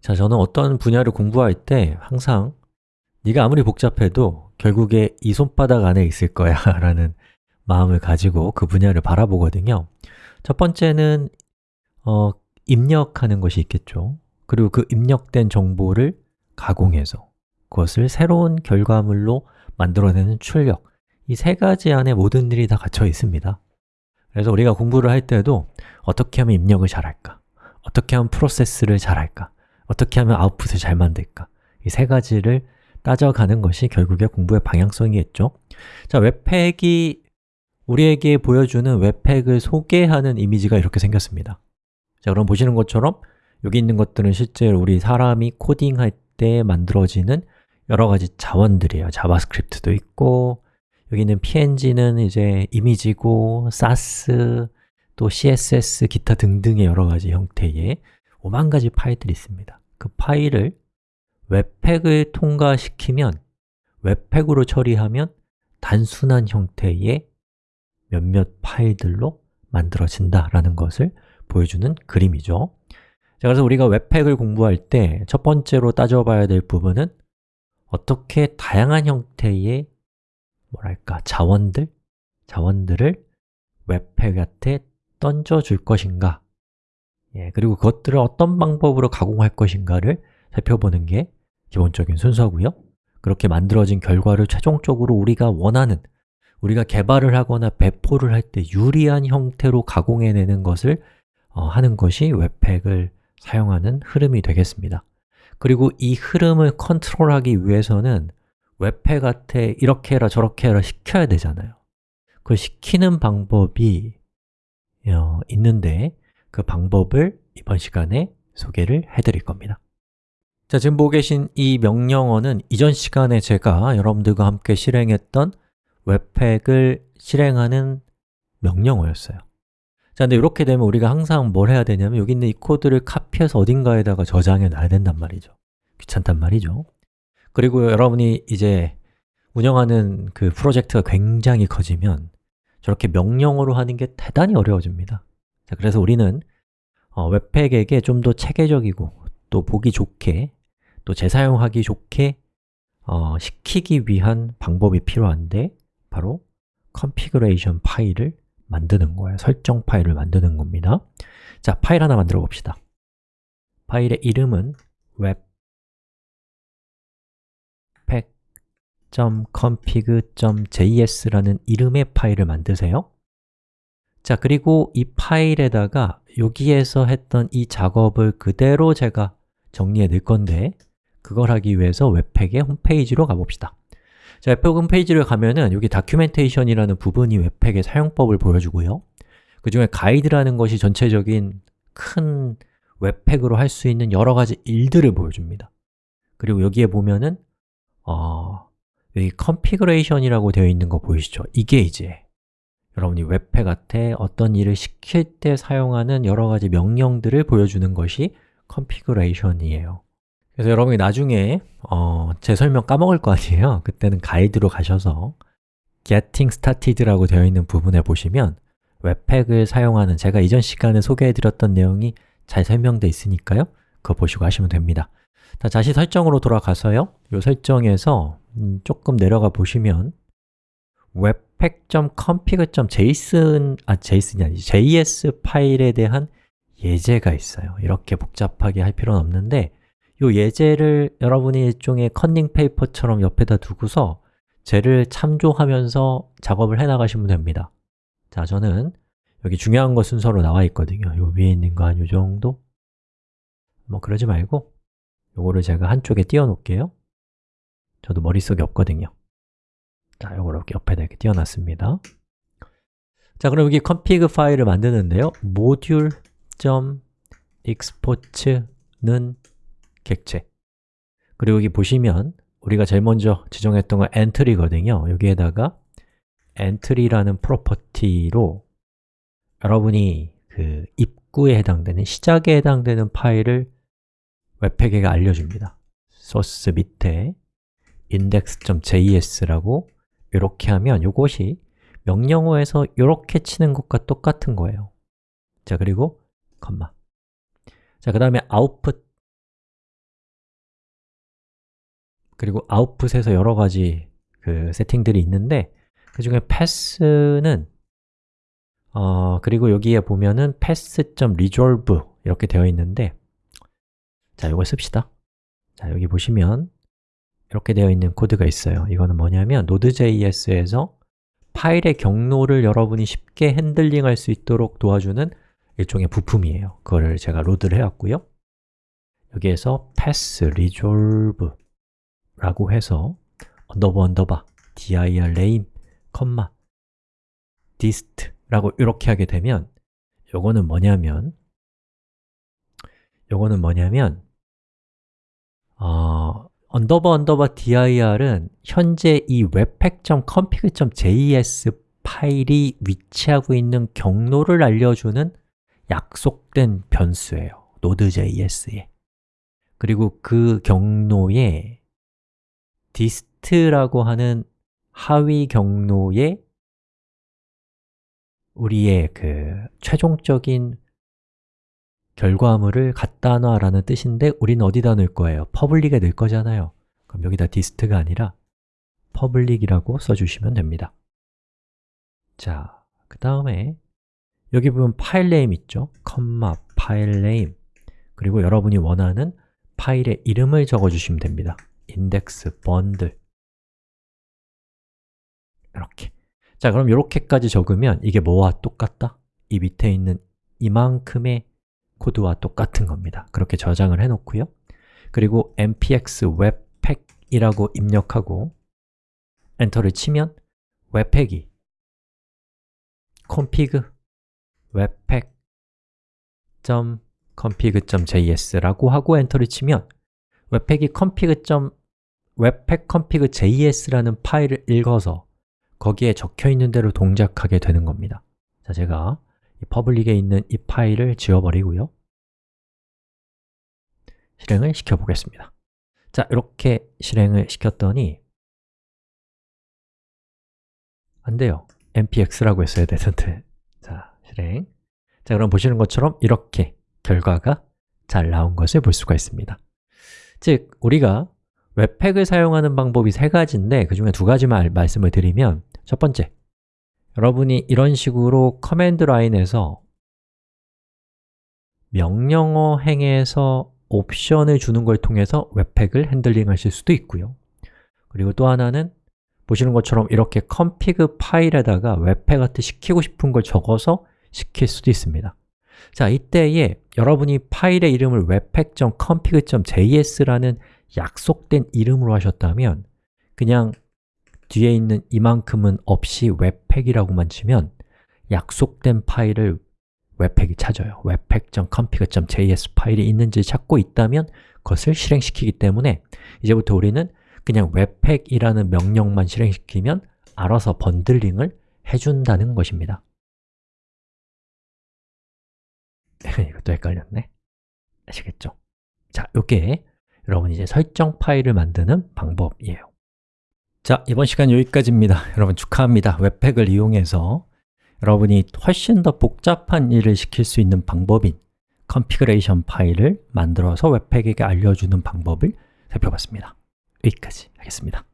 자, 저는 어떤 분야를 공부할 때 항상 네가 아무리 복잡해도 결국에 이 손바닥 안에 있을 거야 라는 마음을 가지고 그 분야를 바라보거든요 첫 번째는 어, 입력하는 것이 있겠죠 그리고 그 입력된 정보를 가공해서 그것을 새로운 결과물로 만들어내는 출력 이 세 가지 안에 모든 일이 다 갇혀 있습니다 그래서 우리가 공부를 할 때도 어떻게 하면 입력을 잘할까? 어떻게 하면 프로세스를 잘할까? 어떻게 하면 아웃풋을 잘 만들까? 이 세 가지를 따져가는 것이 결국에 공부의 방향성이겠죠? 자, webpack이 우리에게 보여주는 webpack을 소개하는 이미지가 이렇게 생겼습니다. 자, 그럼 보시는 것처럼 여기 있는 것들은 실제로 우리 사람이 코딩할 때 만들어지는 여러 가지 자원들이에요. 자바스크립트도 있고 여기 있는 png는 이제 이미지고 Sass, 또 CSS, 기타 등등의 여러 가지 형태의 오만 가지 파일들이 있습니다 그 파일을 webpack을 통과시키면 webpack으로 처리하면 단순한 형태의 몇몇 파일들로 만들어진다라는 것을 보여주는 그림이죠. 자, 그래서 우리가 webpack을 공부할 때 첫 번째로 따져봐야 될 부분은 어떻게 다양한 형태의 뭐랄까 자원들, 자원들을 웹팩한테 던져줄 것인가 예, 그리고 그것들을 어떤 방법으로 가공할 것인가를 살펴보는 게 기본적인 순서고요. 그렇게 만들어진 결과를 최종적으로 우리가 원하는 우리가 개발을 하거나 배포를 할 때 유리한 형태로 가공해내는 것을 어, 하는 것이 웹팩을 사용하는 흐름이 되겠습니다. 그리고 이 흐름을 컨트롤하기 위해서는 웹팩한테 이렇게 해라 저렇게 해라 시켜야 되잖아요. 그 시키는 방법이 어, 있는데 그 방법을 이번 시간에 소개를 해드릴 겁니다. 자, 지금 보고 계신 이 명령어는 이전 시간에 제가 여러분들과 함께 실행했던 웹팩을 실행하는 명령어였어요. 자, 근데 이렇게 되면 우리가 항상 뭘 해야 되냐면 여기 있는 이 코드를 카피해서 어딘가에다가 저장해 놔야 된단 말이죠. 귀찮단 말이죠. 그리고 여러분이 이제 운영하는 그 프로젝트가 굉장히 커지면 저렇게 명령어로 하는 게 대단히 어려워집니다 자, 그래서 우리는 어, 웹팩에게 좀 더 체계적이고 또 보기 좋게 또 재사용하기 좋게 어, 시키기 위한 방법이 필요한데 바로 configuration 파일을 만드는 거예요. 설정 파일을 만드는 겁니다. 자, 파일 하나 만들어 봅시다. 파일의 이름은 webpack.config.js라는 이름의 파일을 만드세요 자, 그리고 이 파일에다가 여기에서 했던 이 작업을 그대로 제가 정리해 넣을 건데 그걸 하기 위해서 webpack의 홈페이지로 가봅시다. 자, webpack 홈페이지를 가면은 여기 documentation이라는 부분이 webpack의 사용법을 보여주고요. 그 중에 가이드라는 것이 전체적인 큰 webpack으로 할 수 있는 여러 가지 일들을 보여줍니다. 그리고 여기에 보면은 어, 여기 configuration이라고 되어 있는 거 보이시죠? 이게 이제 여러분이 webpack한테 어떤 일을 시킬 때 사용하는 여러 가지 명령들을 보여주는 것이 configuration이에요. 그래서 여러분이 나중에 어, 제 설명 까먹을 거 아니에요. 그때는 가이드로 가셔서 getting started라고 되어 있는 부분에 보시면 웹팩을 사용하는 제가 이전 시간에 소개해드렸던 내용이 잘 설명되어 있으니까요. 그거 보시고 하시면 됩니다. 자, 다시 설정으로 돌아가서요. 이 설정에서 음, 조금 내려가 보시면 webpack.config.json 아, JSON이 아니지 JS 파일에 대한 예제가 있어요. 이렇게 복잡하게 할 필요는 없는데 이 예제를 여러분이 일종의 컨닝 페이퍼처럼 옆에다 두고서 쟤를 참조하면서 작업을 해 나가시면 됩니다. 자, 저는 여기 중요한 거 순서로 나와 있거든요. 요 위에 있는 거 한 요 정도? 뭐 그러지 말고 요거를 제가 한쪽에 띄워 놓을게요. 저도 머릿속에 없거든요 자, 요걸 이렇게 옆에다 이렇게 띄워놨습니다. 자, 그럼 여기 config 파일을 만드는데요. module.export는 객체. 그리고 여기 보시면 우리가 제일 먼저 지정했던 건 entry거든요. 여기에다가 entry라는 프로퍼티로 여러분이 그 입구에 해당되는, 시작에 해당되는 파일을 웹팩에게 알려줍니다. 소스 밑에 index.js라고 이렇게 하면 이것이 명령어에서 이렇게 치는 것과 똑같은 거예요. 자, 그리고 컴마. 자, 그 다음에 output. 그리고 아웃풋에서 여러 가지 그 세팅들이 있는데 그 중에 pass는 어, 그리고 여기에 보면은 pass.resolve 이렇게 되어 있는데 자, 이걸 씁시다. 자, 여기 보시면 이렇게 되어 있는 코드가 있어요. 이거는 뭐냐면 Node.js에서 파일의 경로를 여러분이 쉽게 핸들링할 수 있도록 도와주는 일종의 부품이에요. 그거를 제가 load를 해왔고요. 여기에서 path resolve 라고 해서 언더바 언더바 dirname, 컴마 dist 라고 이렇게 하게 되면 요거는 뭐냐면 요거는 뭐냐면 어, 언더바 언더바 dir은 현재 이 webpack.config.js 파일이 위치하고 있는 경로를 알려주는 약속된 변수예요 Node.js에. 그리고 그 경로에 dist라고 하는 하위 경로에 우리의 그 최종적인 결과물을 갖다 놔라는 뜻인데 우리는 어디다 넣을 거예요? public에 넣을 거잖아요 그럼 여기다 dist가 아니라 public이라고 써주시면 됩니다 자, 그 다음에 여기 보면 filename 있죠? 컴마 filename 그리고 여러분이 원하는 파일의 이름을 적어주시면 됩니다 index bundle 이렇게 자, 그럼 이렇게까지 적으면 이게 뭐와 똑같다? 이 밑에 있는 이만큼의 코드와 똑같은 겁니다 그렇게 저장을 해놓고요 그리고 npx webpack이라고 입력하고 엔터를 치면 webpack이 config webpack.config.js라고 하고 엔터를 치면 webpack이 config. webpack.config.js라는 파일을 읽어서 거기에 적혀 있는 대로 동작하게 되는 겁니다 자, 제가 이 퍼블릭에 있는 이 파일을 지워버리고요. 실행을 시켜보겠습니다. 자, 이렇게 실행을 시켰더니 안 돼요. npx라고 했어야 되는데. 자, 실행. 자, 그럼 보시는 것처럼 이렇게 결과가 잘 나온 것을 볼 수가 있습니다. 즉, 우리가 webpack을 사용하는 방법이 세 가지인데 그 중에 두 가지만 말씀을 드리면 첫 번째, 여러분이 이런 식으로 command line에서 명령어 행에서 옵션을 주는 걸 통해서 webpack을 핸들링 하실 수도 있고요. 그리고 또 하나는 보시는 것처럼 이렇게 config 파일에다가 webpack한테 시키고 싶은 걸 적어서 시킬 수도 있습니다. 자, 이때에 여러분이 파일의 이름을 webpack.config.js라는 약속된 이름으로 하셨다면 그냥 뒤에 있는 이만큼은 없이 webpack이라고만 치면 약속된 파일을 webpack이 찾아요. webpack.config.js 파일이 있는지 찾고 있다면 그것을 실행시키기 때문에 이제부터 우리는 그냥 webpack이라는 명령만 실행시키면 알아서 bundling을 해준다는 것입니다. 이것도 헷갈렸네. 아시겠죠? 자, 이게 여러분 이제 설정 파일을 만드는 방법이에요 자, 이번 시간 여기까지입니다. 여러분 축하합니다. webpack을 이용해서 여러분이 훨씬 더 복잡한 일을 시킬 수 있는 방법인 configuration 파일을 만들어서 webpack에게 알려주는 방법을 살펴봤습니다. 여기까지 하겠습니다